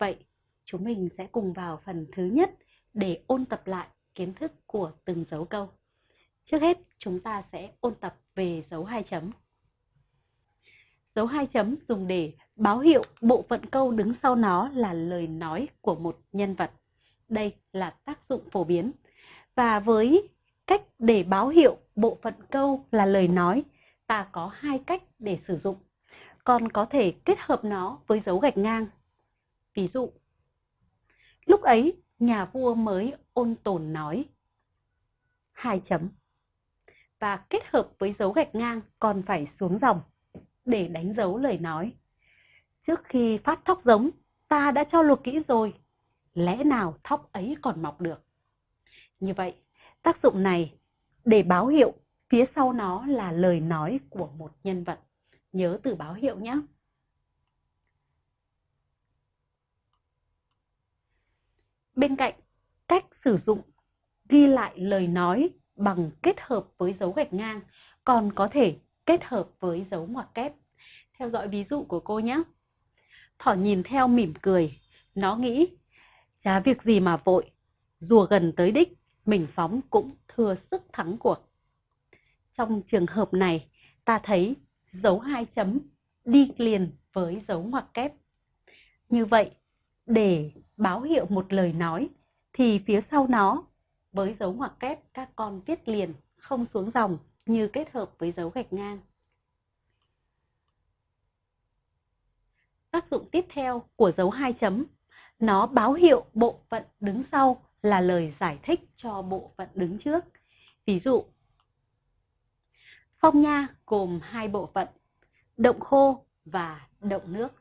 Vậy chúng mình sẽ cùng vào phần thứ nhất để ôn tập lại kiến thức của từng dấu câu. Trước hết, chúng ta sẽ ôn tập về dấu hai chấm. Dấu hai chấm dùng để báo hiệu bộ phận câu đứng sau nó là lời nói của một nhân vật. Đây là tác dụng phổ biến. Và với cách để báo hiệu bộ phận câu là lời nói, ta có hai cách để sử dụng. Còn có thể kết hợp nó với dấu gạch ngang. Ví dụ, lúc ấy nhà vua mới ôn tồn nói hai chấm và kết hợp với dấu gạch ngang còn phải xuống dòng để đánh dấu lời nói. Trước khi phát thóc giống, ta đã cho luộc kỹ rồi, lẽ nào thóc ấy còn mọc được? Như vậy, tác dụng này để báo hiệu phía sau nó là lời nói của một nhân vật. Nhớ từ báo hiệu nhé. Bên cạnh cách sử dụng ghi lại lời nói bằng kết hợp với dấu gạch ngang, còn có thể kết hợp với dấu ngoặc kép. Theo dõi ví dụ của cô nhé. Thỏ nhìn theo mỉm cười, nó nghĩ, chả việc gì mà vội, rùa gần tới đích, mình phóng cũng thừa sức thắng cuộc. Trong trường hợp này, ta thấy dấu hai chấm đi liền với dấu ngoặc kép. Như vậy, để báo hiệu một lời nói thì phía sau nó với dấu ngoặc kép các con viết liền không xuống dòng như kết hợp với dấu gạch ngang. Tác dụng tiếp theo của dấu hai chấm, nó báo hiệu bộ phận đứng sau là lời giải thích cho bộ phận đứng trước. Ví dụ, phong nha gồm hai bộ phận, động khô và động nước.